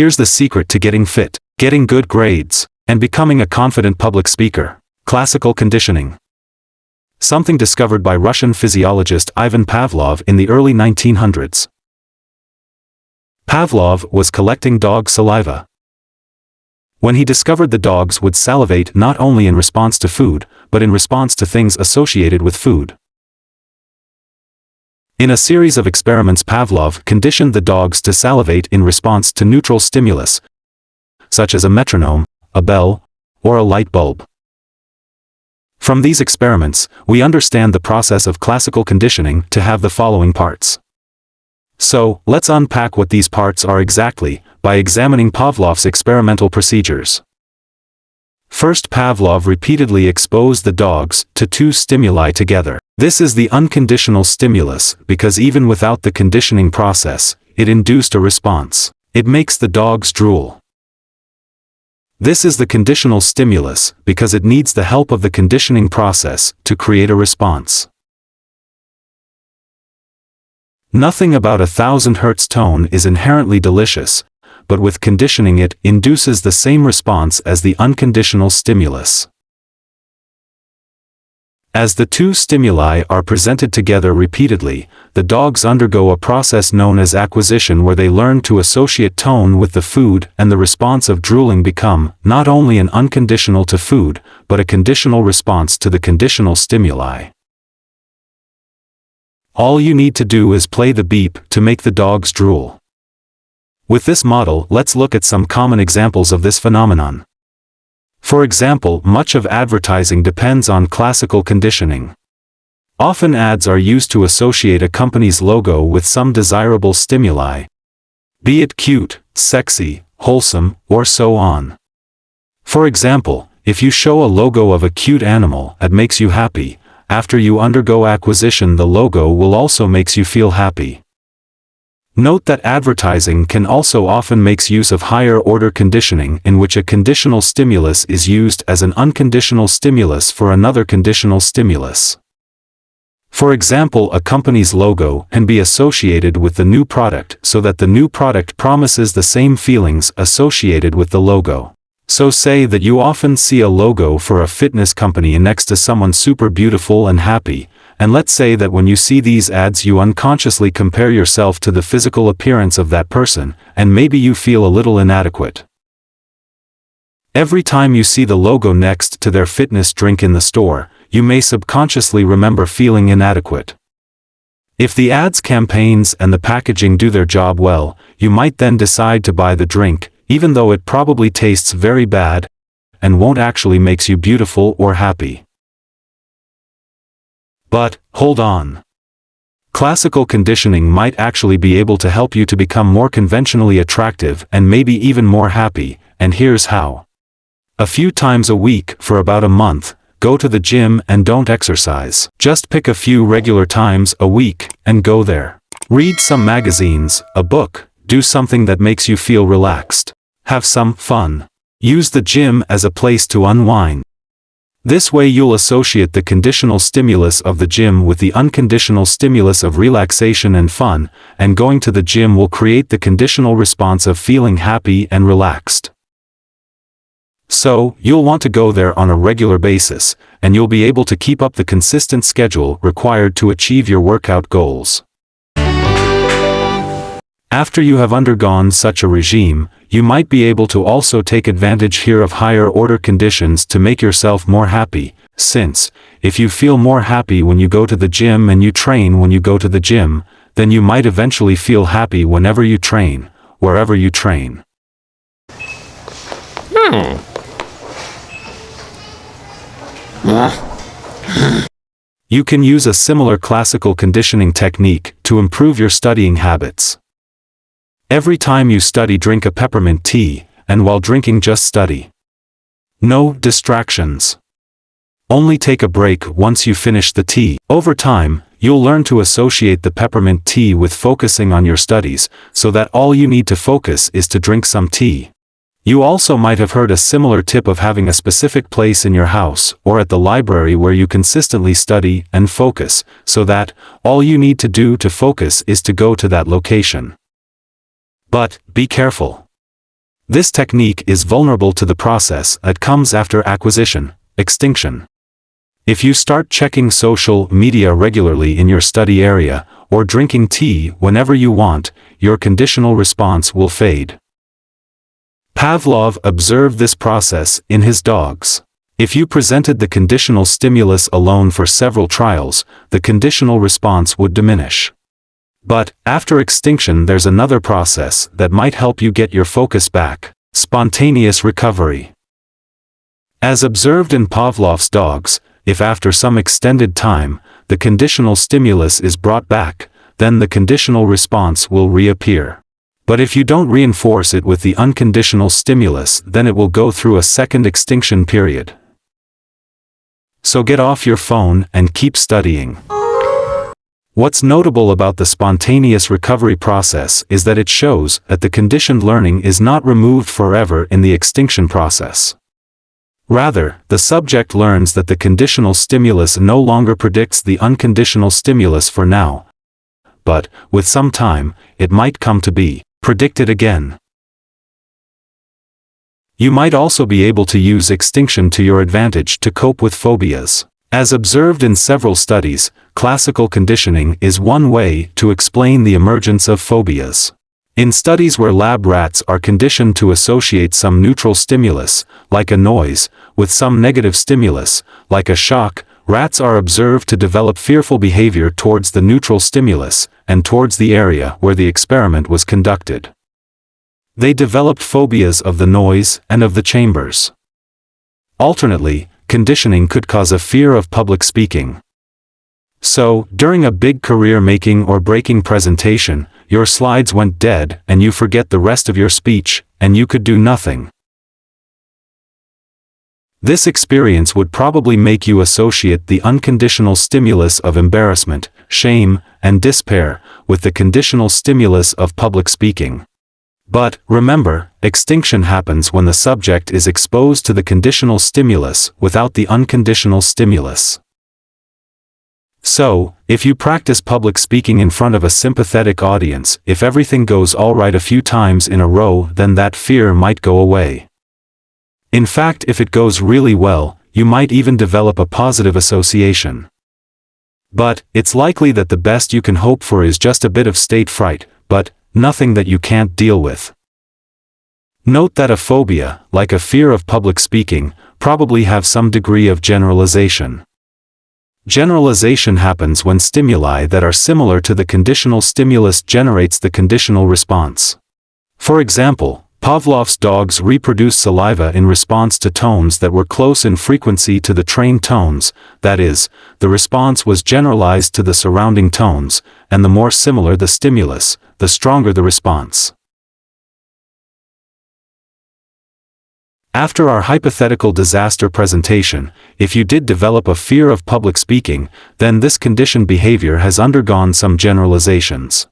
Here's the secret to getting fit, getting good grades, and becoming a confident public speaker. Classical conditioning. Something discovered by Russian physiologist Ivan Pavlov in the early 1900s. Pavlov was collecting dog saliva. When he discovered the dogs would salivate not only in response to food, but in response to things associated with food. In a series of experiments Pavlov conditioned the dogs to salivate in response to neutral stimulus, such as a metronome, a bell, or a light bulb. From these experiments, we understand the process of classical conditioning to have the following parts. So, let's unpack what these parts are exactly, by examining Pavlov's experimental procedures. First Pavlov repeatedly exposed the dogs to two stimuli together. This is the unconditional stimulus because even without the conditioning process, it induced a response. It makes the dogs drool. This is the conditional stimulus because it needs the help of the conditioning process to create a response. Nothing about a thousand hertz tone is inherently delicious, but with conditioning it induces the same response as the unconditional stimulus. As the two stimuli are presented together repeatedly, the dogs undergo a process known as acquisition where they learn to associate tone with the food and the response of drooling become, not only an unconditional to food, but a conditional response to the conditional stimuli. All you need to do is play the beep to make the dogs drool. With this model, let's look at some common examples of this phenomenon. For example, much of advertising depends on classical conditioning. Often ads are used to associate a company's logo with some desirable stimuli. Be it cute, sexy, wholesome, or so on. For example, if you show a logo of a cute animal that makes you happy, after you undergo acquisition the logo will also makes you feel happy. Note that advertising can also often makes use of higher order conditioning in which a conditional stimulus is used as an unconditional stimulus for another conditional stimulus. For example a company's logo can be associated with the new product so that the new product promises the same feelings associated with the logo. So say that you often see a logo for a fitness company next to someone super beautiful and happy, and let's say that when you see these ads you unconsciously compare yourself to the physical appearance of that person, and maybe you feel a little inadequate. Every time you see the logo next to their fitness drink in the store, you may subconsciously remember feeling inadequate. If the ads campaigns and the packaging do their job well, you might then decide to buy the drink, even though it probably tastes very bad, and won't actually makes you beautiful or happy. But, hold on. Classical conditioning might actually be able to help you to become more conventionally attractive and maybe even more happy, and here's how. A few times a week for about a month, go to the gym and don't exercise. Just pick a few regular times a week and go there. Read some magazines, a book, do something that makes you feel relaxed. Have some fun. Use the gym as a place to unwind. This way you'll associate the conditional stimulus of the gym with the unconditional stimulus of relaxation and fun, and going to the gym will create the conditional response of feeling happy and relaxed. So, you'll want to go there on a regular basis, and you'll be able to keep up the consistent schedule required to achieve your workout goals. After you have undergone such a regime, you might be able to also take advantage here of higher order conditions to make yourself more happy, since, if you feel more happy when you go to the gym and you train when you go to the gym, then you might eventually feel happy whenever you train, wherever you train. You can use a similar classical conditioning technique to improve your studying habits. Every time you study drink a peppermint tea, and while drinking just study. No distractions. Only take a break once you finish the tea. Over time, you'll learn to associate the peppermint tea with focusing on your studies, so that all you need to focus is to drink some tea. You also might have heard a similar tip of having a specific place in your house or at the library where you consistently study and focus, so that, all you need to do to focus is to go to that location. But, be careful. This technique is vulnerable to the process that comes after acquisition, extinction. If you start checking social media regularly in your study area, or drinking tea whenever you want, your conditional response will fade. Pavlov observed this process in his dogs. If you presented the conditional stimulus alone for several trials, the conditional response would diminish. But, after extinction there's another process that might help you get your focus back, spontaneous recovery. As observed in Pavlov's dogs, if after some extended time, the conditional stimulus is brought back, then the conditional response will reappear. But if you don't reinforce it with the unconditional stimulus then it will go through a second extinction period. So get off your phone and keep studying. What's notable about the spontaneous recovery process is that it shows that the conditioned learning is not removed forever in the extinction process. Rather, the subject learns that the conditional stimulus no longer predicts the unconditional stimulus for now. But, with some time, it might come to be predicted again. You might also be able to use extinction to your advantage to cope with phobias. As observed in several studies, classical conditioning is one way to explain the emergence of phobias. In studies where lab rats are conditioned to associate some neutral stimulus, like a noise, with some negative stimulus, like a shock, rats are observed to develop fearful behavior towards the neutral stimulus, and towards the area where the experiment was conducted. They developed phobias of the noise and of the chambers. Alternately, conditioning could cause a fear of public speaking. So, during a big career-making or breaking presentation, your slides went dead and you forget the rest of your speech, and you could do nothing. This experience would probably make you associate the unconditional stimulus of embarrassment, shame, and despair with the conditional stimulus of public speaking. But, remember, extinction happens when the subject is exposed to the conditional stimulus without the unconditional stimulus. So, if you practice public speaking in front of a sympathetic audience, if everything goes alright a few times in a row then that fear might go away. In fact if it goes really well, you might even develop a positive association. But, it's likely that the best you can hope for is just a bit of state fright, but, nothing that you can't deal with. Note that a phobia, like a fear of public speaking, probably have some degree of generalization. Generalization happens when stimuli that are similar to the conditional stimulus generates the conditional response. For example, Pavlov's dogs reproduced saliva in response to tones that were close in frequency to the trained tones, that is, the response was generalized to the surrounding tones, and the more similar the stimulus, the stronger the response. After our hypothetical disaster presentation, if you did develop a fear of public speaking, then this conditioned behavior has undergone some generalizations.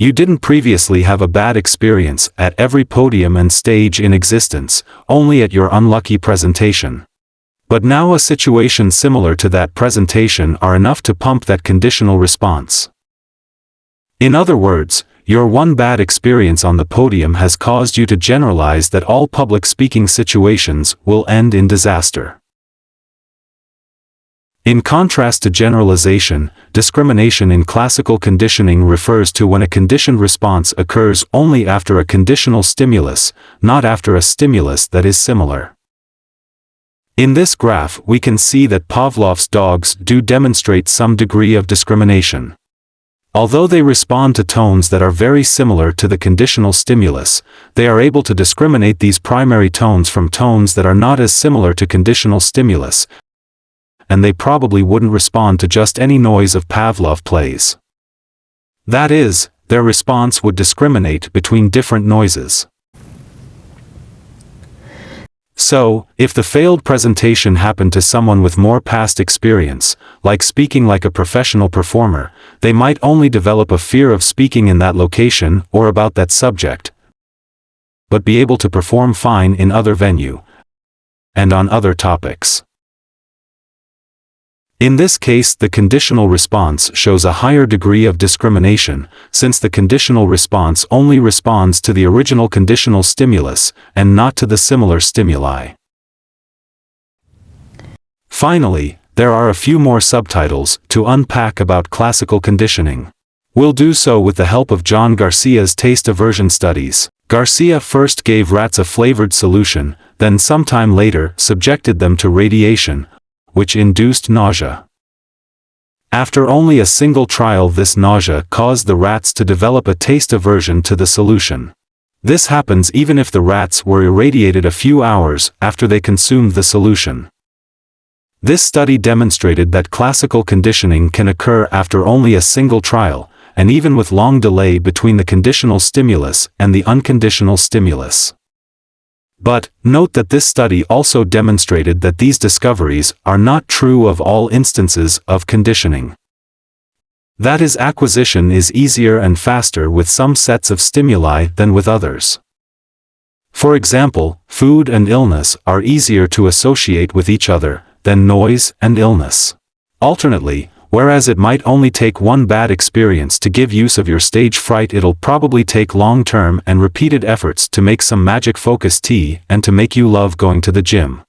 You didn't previously have a bad experience at every podium and stage in existence, only at your unlucky presentation. But now a situation similar to that presentation are enough to pump that conditional response. In other words, your one bad experience on the podium has caused you to generalize that all public speaking situations will end in disaster. In contrast to generalization, discrimination in classical conditioning refers to when a conditioned response occurs only after a conditional stimulus, not after a stimulus that is similar. In this graph we can see that Pavlov's dogs do demonstrate some degree of discrimination. Although they respond to tones that are very similar to the conditional stimulus, they are able to discriminate these primary tones from tones that are not as similar to conditional stimulus, and they probably wouldn't respond to just any noise of Pavlov plays. That is, their response would discriminate between different noises. So, if the failed presentation happened to someone with more past experience, like speaking like a professional performer, they might only develop a fear of speaking in that location or about that subject, but be able to perform fine in other venue and on other topics. In this case the conditional response shows a higher degree of discrimination, since the conditional response only responds to the original conditional stimulus, and not to the similar stimuli. Finally, there are a few more subtitles to unpack about classical conditioning. We'll do so with the help of John Garcia's taste aversion studies. Garcia first gave rats a flavored solution, then sometime later subjected them to radiation, which induced nausea. After only a single trial this nausea caused the rats to develop a taste aversion to the solution. This happens even if the rats were irradiated a few hours after they consumed the solution. This study demonstrated that classical conditioning can occur after only a single trial, and even with long delay between the conditional stimulus and the unconditional stimulus. But, note that this study also demonstrated that these discoveries are not true of all instances of conditioning. That is acquisition is easier and faster with some sets of stimuli than with others. For example, food and illness are easier to associate with each other, than noise and illness. Alternately, whereas it might only take one bad experience to give use of your stage fright it'll probably take long-term and repeated efforts to make some magic focus tea and to make you love going to the gym.